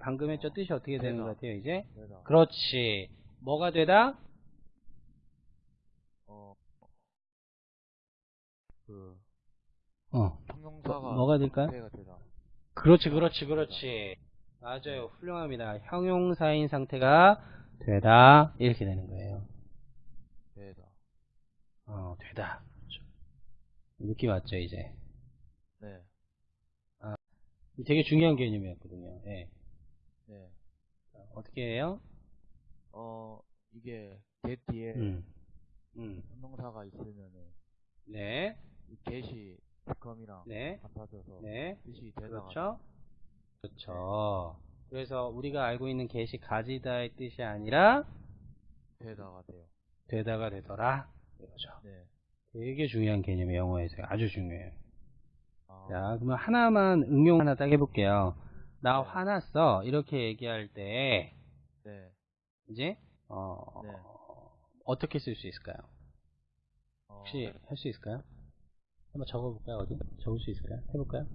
방금 했죠? 뜻이 어떻게 되는. 것 같아요, 이제? 되다. 그렇지. 뭐가 되다? 어, 그, 어. 형용사가 뭐가 될까요? 상태가 되다. 그렇지, 그렇지, 그렇지. 맞아요. 훌륭합니다. 형용사인 상태가 되다. 이렇게 되는 거예요. 되다. 어, 되다. 그렇죠. 느낌 왔죠, 이제? 네. 되게 중요한 개념이었거든요. 예. 네. 자, 어떻게 해요? 어, 이게 get 뒤에 음. 음. 형용사가 있으면은 네. 이 get이 become이랑 네. 같아져서 네. 뜻이 되다가 그렇죠? 그렇죠. 그래서 우리가 알고 있는 get이 가지다의 뜻이 아니라 되다가 돼요. 되다가 되더라. 이거죠. 네. 되게 중요한 개념이에요. 영어에서 아주 중요해요. 아, 자, 그러면 하나만 응용 하나 딱 해볼게요. 나 네. 화났어. 이렇게 얘기할 때, 네. 이제, 어, 네. 어떻게 쓸 수 있을까요? 어, 혹시 할 수 있을까요? 한번 적어볼까요? 어디? 적을 수 있을까요? 해볼까요?